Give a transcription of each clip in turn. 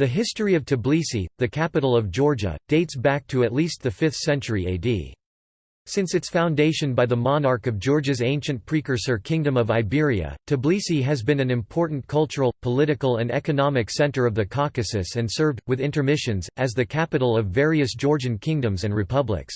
The history of Tbilisi, the capital of Georgia, dates back to at least the 5th century AD. Since its foundation by the monarch of Georgia's ancient precursor Kingdom of Iberia, Tbilisi has been an important cultural, political and economic center of the Caucasus and served, with intermissions, as the capital of various Georgian kingdoms and republics.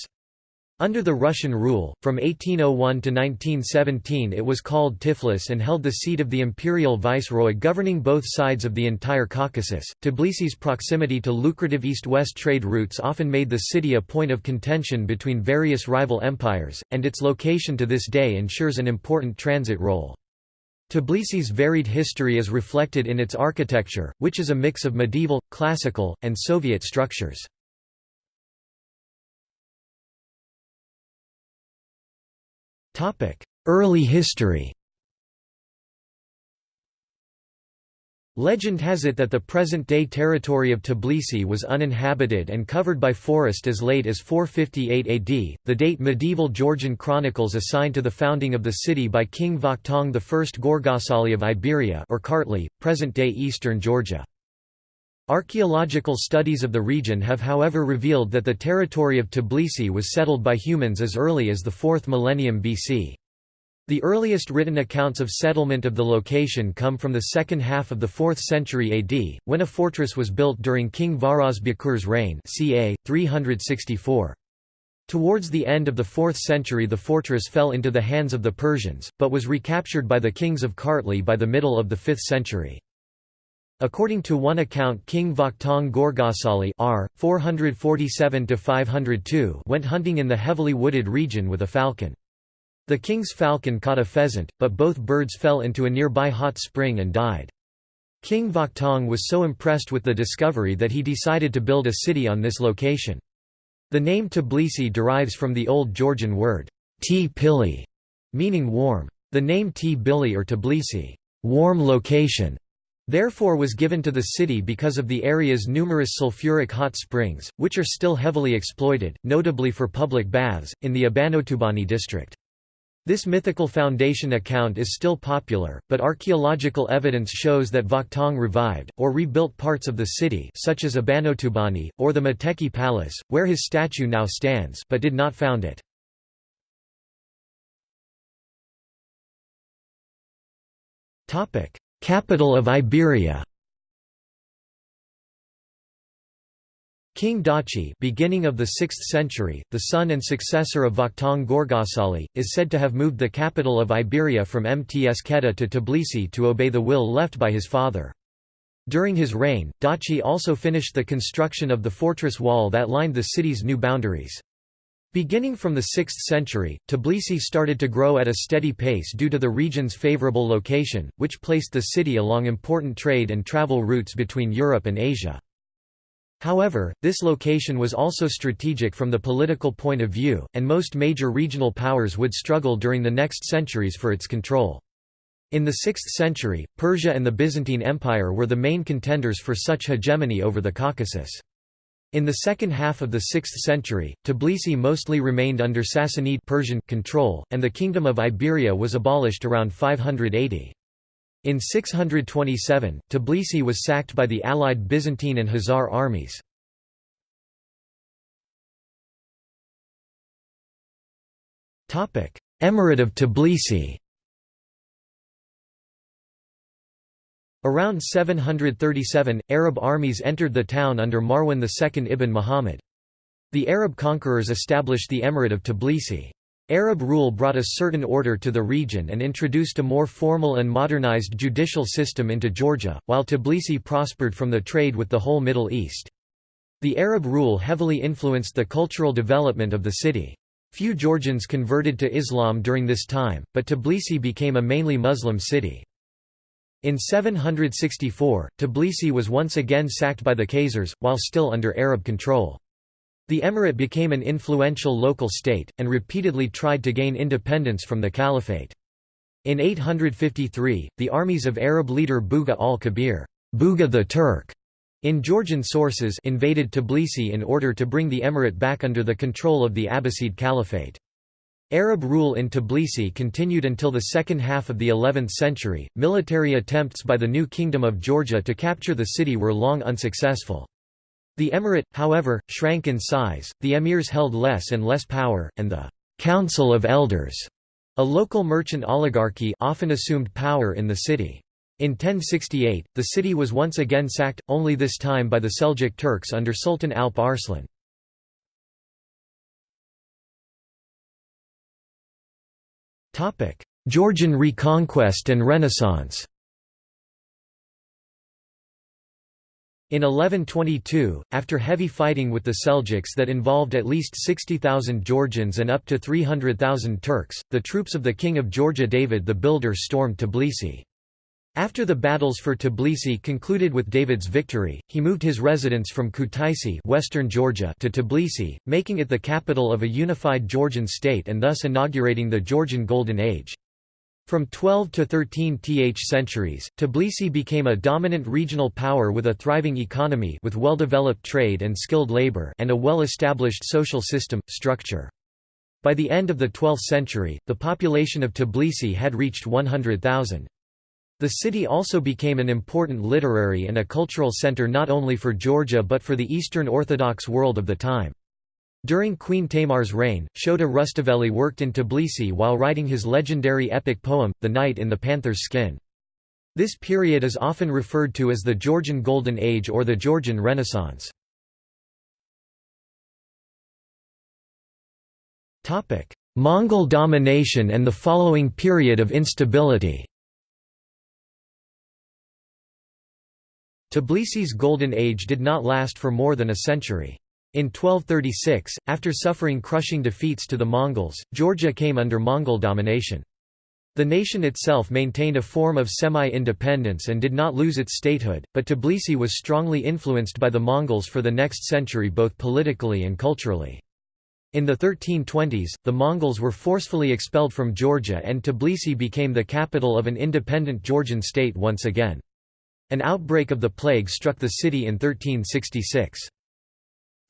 Under the Russian rule, from 1801 to 1917 it was called Tiflis and held the seat of the imperial viceroy governing both sides of the entire Caucasus. Tbilisi's proximity to lucrative east-west trade routes often made the city a point of contention between various rival empires, and its location to this day ensures an important transit role. Tbilisi's varied history is reflected in its architecture, which is a mix of medieval, classical, and Soviet structures. Early history Legend has it that the present-day territory of Tbilisi was uninhabited and covered by forest as late as 458 AD, the date medieval Georgian chronicles assign to the founding of the city by King Vakhtang I Gorgasali of Iberia or Kartli, present-day eastern Georgia. Archaeological studies of the region have however revealed that the territory of Tbilisi was settled by humans as early as the 4th millennium BC. The earliest written accounts of settlement of the location come from the second half of the 4th century AD, when a fortress was built during King Varaz Bakur's reign ca. 364. Towards the end of the 4th century the fortress fell into the hands of the Persians, but was recaptured by the kings of Kartli by the middle of the 5th century. According to one account King Vakhtang Gorgasali r. 447 went hunting in the heavily wooded region with a falcon. The king's falcon caught a pheasant, but both birds fell into a nearby hot spring and died. King Vakhtang was so impressed with the discovery that he decided to build a city on this location. The name Tbilisi derives from the Old Georgian word, t pili, meaning warm. The name T-Bili or Tbilisi, warm location, therefore was given to the city because of the area's numerous sulfuric hot springs, which are still heavily exploited, notably for public baths, in the Abanotubani district. This mythical foundation account is still popular, but archaeological evidence shows that Vakhtang revived, or rebuilt parts of the city such as Abanotubani, or the Metekhi Palace, where his statue now stands but did not found it. Capital of Iberia King Dachi beginning of the 6th century, the son and successor of Vakhtang Gorgasali, is said to have moved the capital of Iberia from Mtskheta to Tbilisi to obey the will left by his father. During his reign, Dachi also finished the construction of the fortress wall that lined the city's new boundaries. Beginning from the 6th century, Tbilisi started to grow at a steady pace due to the region's favorable location, which placed the city along important trade and travel routes between Europe and Asia. However, this location was also strategic from the political point of view, and most major regional powers would struggle during the next centuries for its control. In the 6th century, Persia and the Byzantine Empire were the main contenders for such hegemony over the Caucasus. In the second half of the 6th century, Tbilisi mostly remained under Sassanid Persian control, and the Kingdom of Iberia was abolished around 580. In 627, Tbilisi was sacked by the allied Byzantine and Khazar armies. Emirate of Tbilisi Around 737, Arab armies entered the town under Marwan II ibn Muhammad. The Arab conquerors established the Emirate of Tbilisi. Arab rule brought a certain order to the region and introduced a more formal and modernized judicial system into Georgia, while Tbilisi prospered from the trade with the whole Middle East. The Arab rule heavily influenced the cultural development of the city. Few Georgians converted to Islam during this time, but Tbilisi became a mainly Muslim city. In 764, Tbilisi was once again sacked by the Khazars, while still under Arab control. The emirate became an influential local state, and repeatedly tried to gain independence from the caliphate. In 853, the armies of Arab leader Buga al-Kabir Buga the Turk, in Georgian sources invaded Tbilisi in order to bring the emirate back under the control of the Abbasid Caliphate. Arab rule in Tbilisi continued until the second half of the 11th century. Military attempts by the new Kingdom of Georgia to capture the city were long unsuccessful. The emirate, however, shrank in size, the emirs held less and less power, and the Council of Elders, a local merchant oligarchy, often assumed power in the city. In 1068, the city was once again sacked, only this time by the Seljuk Turks under Sultan Alp Arslan. Georgian reconquest and Renaissance In 1122, after heavy fighting with the Seljuks that involved at least 60,000 Georgians and up to 300,000 Turks, the troops of the King of Georgia David the Builder stormed Tbilisi. After the battles for Tbilisi concluded with David's victory, he moved his residence from Kutaisi western Georgia to Tbilisi, making it the capital of a unified Georgian state and thus inaugurating the Georgian Golden Age. From 12 to 13 th centuries, Tbilisi became a dominant regional power with a thriving economy with well-developed trade and skilled labor and a well-established social system, structure. By the end of the 12th century, the population of Tbilisi had reached 100,000. The city also became an important literary and a cultural center not only for Georgia but for the Eastern Orthodox world of the time. During Queen Tamar's reign, Shota Rustaveli worked in Tbilisi while writing his legendary epic poem, The Knight in the Panther's Skin. This period is often referred to as the Georgian Golden Age or the Georgian Renaissance. Mongol domination and the following period of instability Tbilisi's Golden Age did not last for more than a century. In 1236, after suffering crushing defeats to the Mongols, Georgia came under Mongol domination. The nation itself maintained a form of semi-independence and did not lose its statehood, but Tbilisi was strongly influenced by the Mongols for the next century both politically and culturally. In the 1320s, the Mongols were forcefully expelled from Georgia and Tbilisi became the capital of an independent Georgian state once again. An outbreak of the plague struck the city in 1366.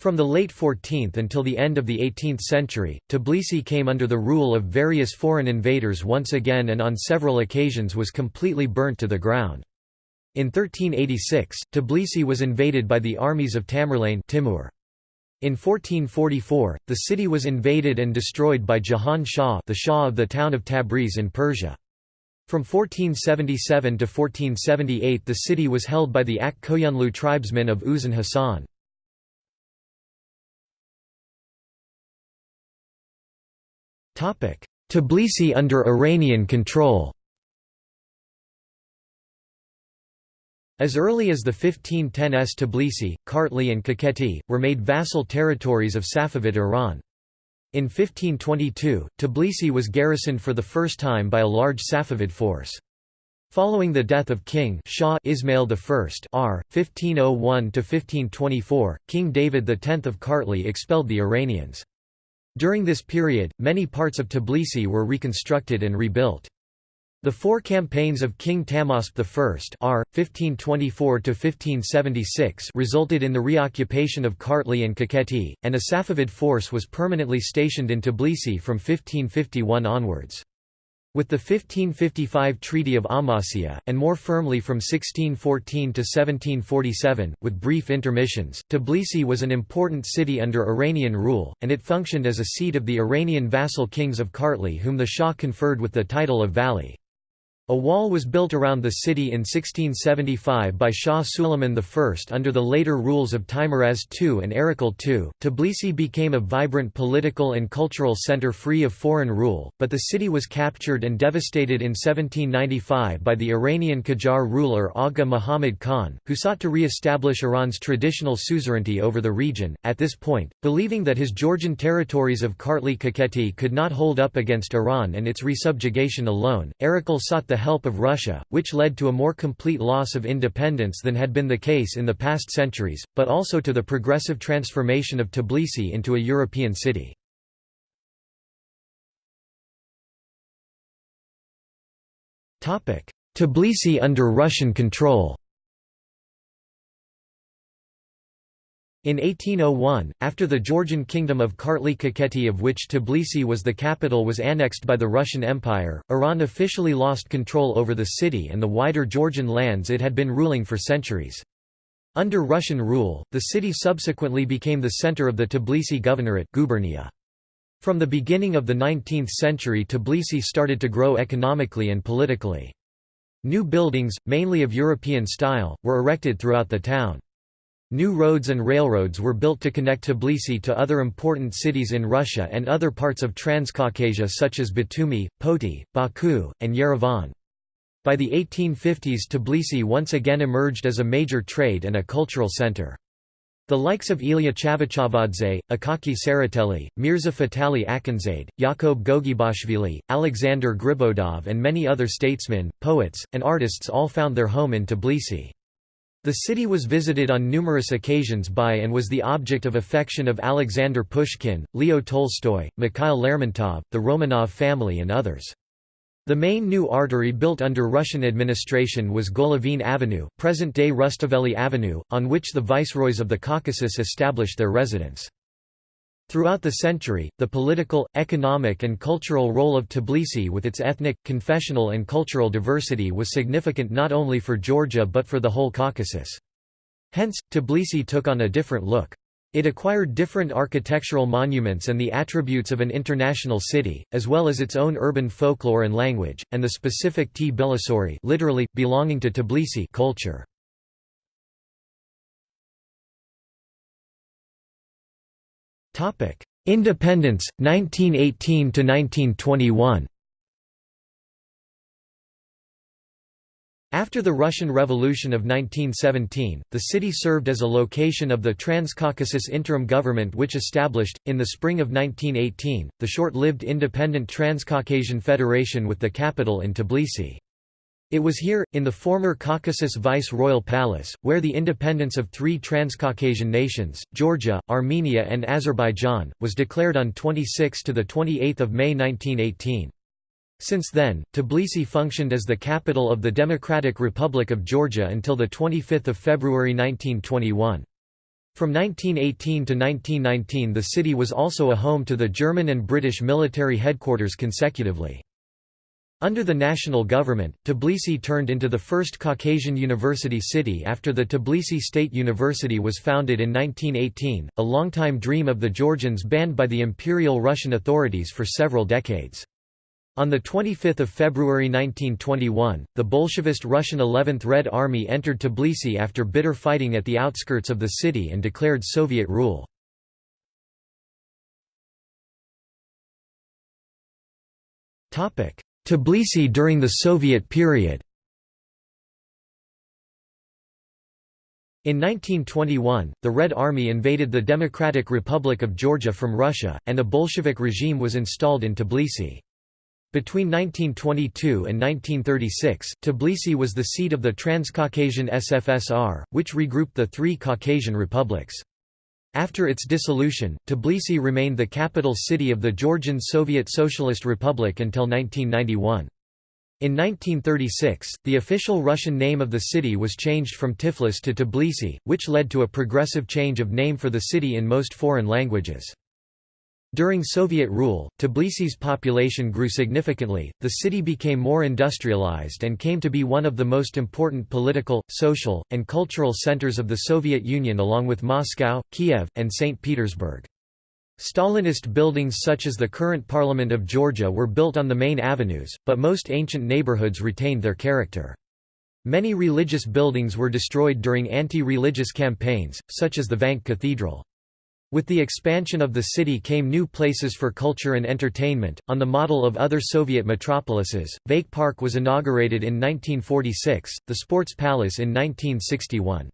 From the late 14th until the end of the 18th century, Tbilisi came under the rule of various foreign invaders once again and on several occasions was completely burnt to the ground. In 1386, Tbilisi was invaded by the armies of Tamerlane Timur. In 1444, the city was invaded and destroyed by Jahan Shah the Shah of the town of Tabriz in Persia. From 1477 to 1478 the city was held by the Ak Koyunlu tribesmen of Uzun Hasan. Tbilisi under Iranian control As early as the 1510s Tbilisi, Kartli and Kakheti, were made vassal territories of Safavid Iran. In 1522, Tbilisi was garrisoned for the first time by a large Safavid force. Following the death of King Shah Ismail I R. 1501–1524, King David X of Kartli expelled the Iranians. During this period, many parts of Tbilisi were reconstructed and rebuilt. The four campaigns of King Tahmasp I R. 1524–1576 resulted in the reoccupation of Kartli and Kakheti, and a Safavid force was permanently stationed in Tbilisi from 1551 onwards. With the 1555 Treaty of Amasya, and more firmly from 1614 to 1747, with brief intermissions, Tbilisi was an important city under Iranian rule, and it functioned as a seat of the Iranian vassal kings of Kartli whom the Shah conferred with the title of Vali. A wall was built around the city in 1675 by Shah Suleiman I under the later rules of Teimuraz II and Erekle II. Tbilisi became a vibrant political and cultural center free of foreign rule, but the city was captured and devastated in 1795 by the Iranian Qajar ruler Agha Muhammad Khan, who sought to re-establish Iran's traditional suzerainty over the region. At this point, believing that his Georgian territories of Kartli Kakheti could not hold up against Iran and its resubjugation alone, Erekle sought the the help of Russia, which led to a more complete loss of independence than had been the case in the past centuries, but also to the progressive transformation of Tbilisi into a European city. Tbilisi under Russian control In 1801, after the Georgian kingdom of Kartli-Kakheti of which Tbilisi was the capital was annexed by the Russian Empire, Iran officially lost control over the city and the wider Georgian lands it had been ruling for centuries. Under Russian rule, the city subsequently became the center of the Tbilisi Governorate gubernia. From the beginning of the 19th century Tbilisi started to grow economically and politically. New buildings, mainly of European style, were erected throughout the town. New roads and railroads were built to connect Tbilisi to other important cities in Russia and other parts of Transcaucasia such as Batumi, Poti, Baku, and Yerevan. By the 1850s Tbilisi once again emerged as a major trade and a cultural center. The likes of Ilya Chavchavadze, Akaki Tsereteli, Mirza Fatali Akhundzade, Yakub Gogebashvili, Alexander Griboyedov and many other statesmen, poets, and artists all found their home in Tbilisi. The city was visited on numerous occasions by and was the object of affection of Alexander Pushkin, Leo Tolstoy, Mikhail Lermontov, the Romanov family and others. The main new artery built under Russian administration was Golovin Avenue, present-day Rustaveli Avenue, on which the viceroys of the Caucasus established their residence. Throughout the century, the political, economic and cultural role of Tbilisi with its ethnic, confessional and cultural diversity was significant not only for Georgia but for the whole Caucasus. Hence, Tbilisi took on a different look. It acquired different architectural monuments and the attributes of an international city, as well as its own urban folklore and language, and the specific Tbilisori literally, belonging to Tbilisi culture. Independence, 1918–1921 After the Russian Revolution of 1917, the city served as a location of the Transcaucasus Interim Government which established, in the spring of 1918, the short-lived independent Transcaucasian Federation with the capital in Tbilisi. It was here, in the former Caucasus Vice-Royal Palace, where the independence of three Transcaucasian nations, Georgia, Armenia and Azerbaijan, was declared on 26 to 28 May 1918. Since then, Tbilisi functioned as the capital of the Democratic Republic of Georgia until 25 February 1921. From 1918 to 1919 the city was also a home to the German and British military headquarters consecutively. Under the national government, Tbilisi turned into the first Caucasian university city after the Tbilisi State University was founded in 1918, a longtime dream of the Georgians banned by the Imperial Russian authorities for several decades. On 25 February 1921, the Bolshevist Russian 11th Red Army entered Tbilisi after bitter fighting at the outskirts of the city and declared Soviet rule. Tbilisi during the Soviet period In 1921, the Red Army invaded the Democratic Republic of Georgia from Russia, and a Bolshevik regime was installed in Tbilisi. Between 1922 and 1936, Tbilisi was the seat of the Transcaucasian SFSR, which regrouped the three Caucasian republics. After its dissolution, Tbilisi remained the capital city of the Georgian Soviet Socialist Republic until 1991. In 1936, the official Russian name of the city was changed from Tiflis to Tbilisi, which led to a progressive change of name for the city in most foreign languages. During Soviet rule, Tbilisi's population grew significantly, the city became more industrialized and came to be one of the most important political, social, and cultural centers of the Soviet Union along with Moscow, Kiev, and St. Petersburg. Stalinist buildings such as the current Parliament of Georgia were built on the main avenues, but most ancient neighborhoods retained their character. Many religious buildings were destroyed during anti-religious campaigns, such as the Vank Cathedral. With the expansion of the city came new places for culture and entertainment, on the model of other Soviet metropolises. Vake Park was inaugurated in 1946, the Sports Palace in 1961.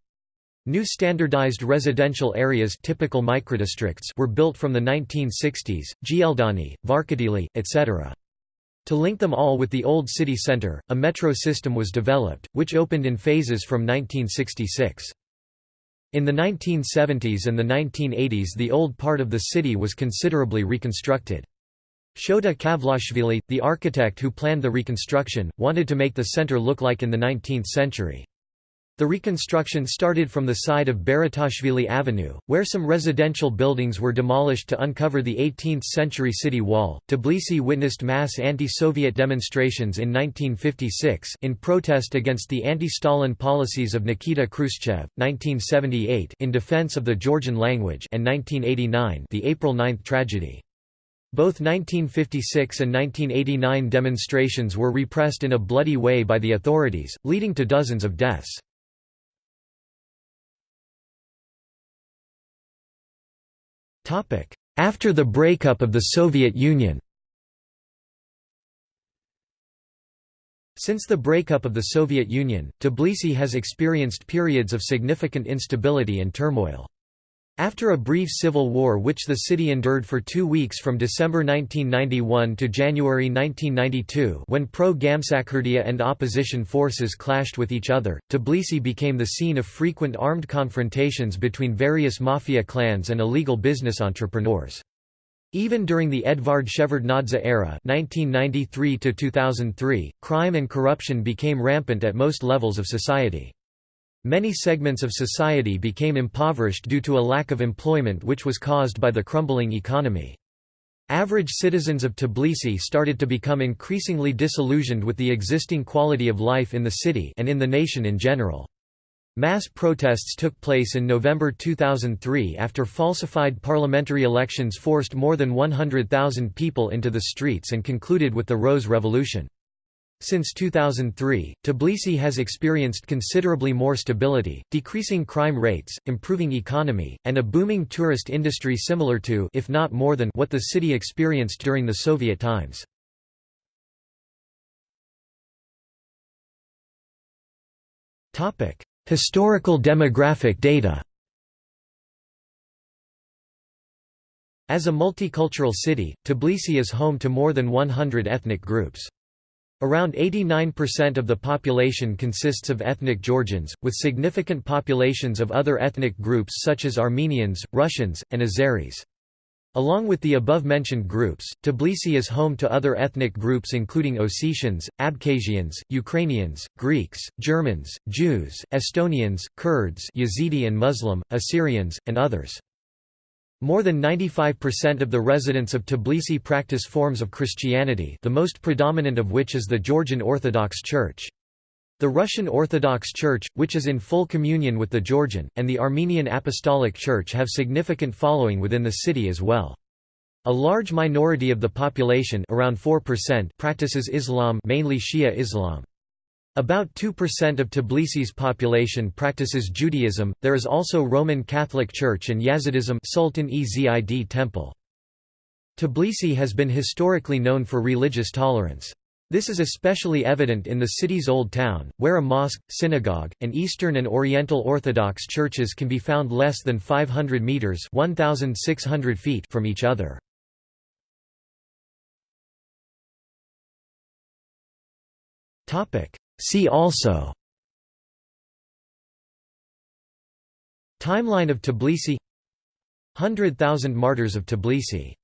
New standardized residential areas typical microdistricts were built from the 1960s, Gldani, Varketili, etc. To link them all with the old city center, a metro system was developed, which opened in phases from 1966. In the 1970s and the 1980s the old part of the city was considerably reconstructed. Shota Kavlashvili, the architect who planned the reconstruction, wanted to make the center look like in the 19th century. The reconstruction started from the side of Baratashvili Avenue, where some residential buildings were demolished to uncover the 18th-century city wall. Tbilisi witnessed mass anti-Soviet demonstrations in 1956 in protest against the anti-Stalin policies of Nikita Khrushchev, 1978 in defense of the Georgian language and 1989 the April 9 tragedy. Both 1956 and 1989 demonstrations were repressed in a bloody way by the authorities, leading to dozens of deaths. After the breakup of the Soviet Union Since the breakup of the Soviet Union, Tbilisi has experienced periods of significant instability and turmoil. After a brief civil war which the city endured for two weeks from December 1991 to January 1992 when pro-Gamsakhurdia and opposition forces clashed with each other, Tbilisi became the scene of frequent armed confrontations between various mafia clans and illegal business entrepreneurs. Even during the Edvard Shevardnadze era 1993 crime and corruption became rampant at most levels of society. Many segments of society became impoverished due to a lack of employment which was caused by the crumbling economy. Average citizens of Tbilisi started to become increasingly disillusioned with the existing quality of life in the city and in the nation in general. Mass protests took place in November 2003 after falsified parliamentary elections forced more than 100,000 people into the streets and concluded with the Rose Revolution. Since 2003, Tbilisi has experienced considerably more stability, decreasing crime rates, improving economy, and a booming tourist industry similar to if not more than what the city experienced during the Soviet times. Historical demographic data As a multicultural city, Tbilisi is home to more than 100 ethnic groups. Around 89% of the population consists of ethnic Georgians, with significant populations of other ethnic groups such as Armenians, Russians, and Azeris. Along with the above-mentioned groups, Tbilisi is home to other ethnic groups including Ossetians, Abkhazians, Ukrainians, Greeks, Germans, Jews, Estonians, Kurds Yazidi and Muslim, Assyrians, and others. More than 95% of the residents of Tbilisi practice forms of Christianity the most predominant of which is the Georgian Orthodox Church. The Russian Orthodox Church, which is in full communion with the Georgian, and the Armenian Apostolic Church have significant following within the city as well. A large minority of the population around 4% practices Islam mainly Shia Islam. About 2% of Tbilisi's population practices Judaism, there is also Roman Catholic Church and Yazidism Sultan Ezid Temple. Tbilisi has been historically known for religious tolerance. This is especially evident in the city's Old Town, where a mosque, synagogue, and Eastern and Oriental Orthodox churches can be found less than 500 meters (1,600 feet) from each other. Topic: See also Timeline of Tbilisi 100,000 Martyrs of Tbilisi